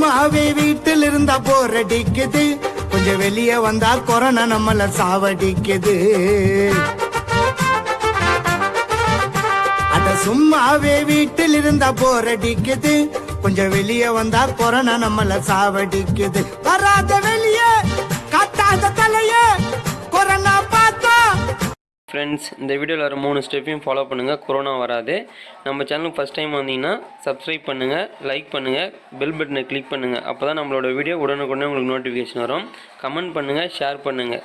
சும்மாவே வீட்டில் இருந்தா போர் அடிக்குது. கொஞ்சம் வெளியே வந்தா கொரோனா நம்மள சாவடிக்குது. அட சும்மாவே வீட்டில் இருந்தா போர் அடிக்குது. கொஞ்சம் வெளியே வந்தா கொரோனா நம்மள சாவடிக்குது. வராத வெளியே ஃப்ரெண்ட்ஸ் இந்த வீடியோவில் வர மூணு ஸ்டெப்பையும் ஃபாலோ பண்ணுங்கள் கொரோனா வராது. நம்ம சேனலுக்கு ஃபஸ்ட் டைம் வந்தீங்கன்னா சப்ஸ்கிரைப் பண்ணுங்கள் லைக் பண்ணுங்கள் பெல் பட்டனை கிளிக் பண்ணுங்கள் அப்போ தான் நம்மளோட வீடியோ உடனுக்குடனே உங்களுக்கு நோட்டிஃபிகேஷன் வரும். கமெண்ட் பண்ணுங்கள் ஷேர் பண்ணுங்கள்